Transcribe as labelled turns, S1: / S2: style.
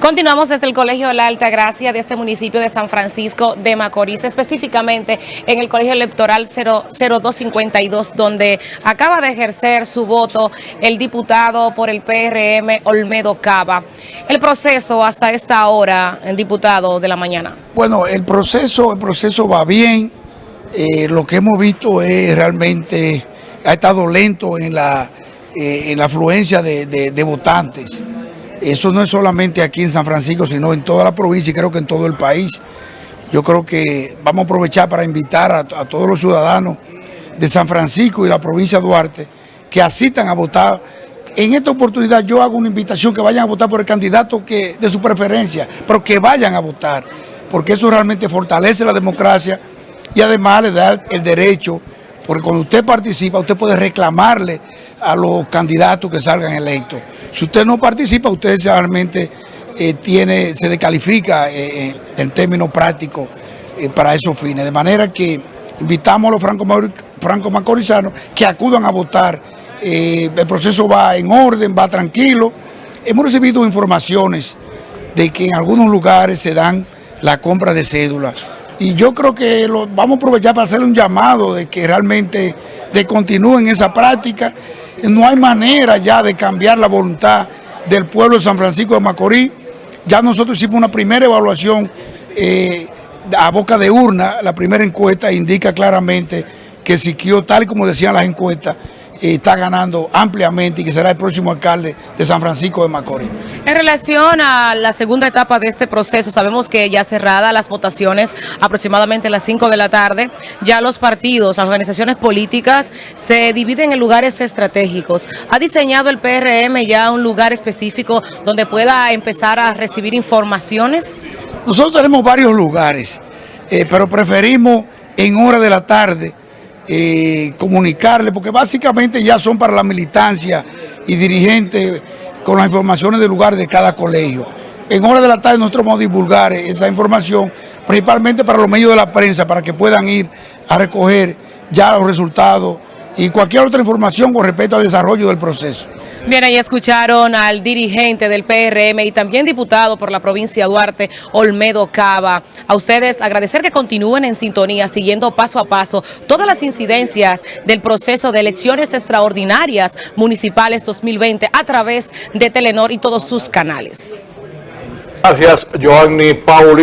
S1: Continuamos desde el Colegio de la Alta Gracia de este municipio de San Francisco de Macorís, específicamente en el Colegio Electoral 0252, donde acaba de ejercer su voto el diputado por el PRM Olmedo Cava. El proceso hasta esta hora, el diputado de la mañana.
S2: Bueno, el proceso, el proceso va bien. Eh, lo que hemos visto es realmente, ha estado lento en la, eh, en la afluencia de, de votantes. Eso no es solamente aquí en San Francisco, sino en toda la provincia y creo que en todo el país. Yo creo que vamos a aprovechar para invitar a, todos los ciudadanos de San Francisco y la provincia de Duarte que asistan a votar. En esta oportunidad yo hago una invitación que vayan a votar por el candidato que, de su preferencia, pero que vayan a votar, porque eso realmente fortalece la democracia y además le da el derecho, porque cuando usted participa, usted puede reclamarle a los candidatos que salgan electos. Si usted no participa, usted realmente eh, tiene, se descalifica eh, eh en términos prácticos para esos fines. De manera que invitamos a los franco-macorizanos que acudan a votar. El proceso va en orden, va tranquilo. Hemos recibido informaciones de que en algunos lugares se dan la compra de cédula. Y yo creo que lo, vamos a aprovechar para hacerle un llamado de que realmente de continúen esa práctica no hay manera ya de cambiar la voluntad del pueblo de San Francisco de Macorís. Ya nosotros hicimos una primera evaluación eh, a boca de urna, la primera encuesta indica claramente que Siquio, tal como decían las encuestas, está ganando ampliamente y que será el próximo alcalde de San Francisco de Macorís.
S1: En relación a la segunda etapa de este proceso, sabemos que ya cerrada las votaciones aproximadamente a las 5 de la tarde, ya los partidos, las organizaciones políticas se dividen en lugares estratégicos. ¿Ha diseñado el PRM ya un lugar específico donde pueda empezar a recibir informaciones?
S2: Nosotros tenemos varios lugares, eh, pero preferimos en hora de la tarde eh, comunicarle, porque básicamente ya son para la militancia y dirigentes con las informaciones del lugar de cada colegio. En hora de la tarde nosotros vamos a divulgar esa información, principalmente para los medios de la prensa, para que puedan ir a recoger ya los resultados y cualquier otra información con respecto al desarrollo del proceso.
S1: Bien, ahí escucharon al dirigente del PRM y también diputado por la provincia de Duarte, Olmedo Cava. A ustedes agradecer que continúen en sintonía, siguiendo paso a paso todas las incidencias del proceso de elecciones extraordinarias municipales 2020 a través de Telenor y todos sus canales.
S3: Gracias, Joanny Pauli.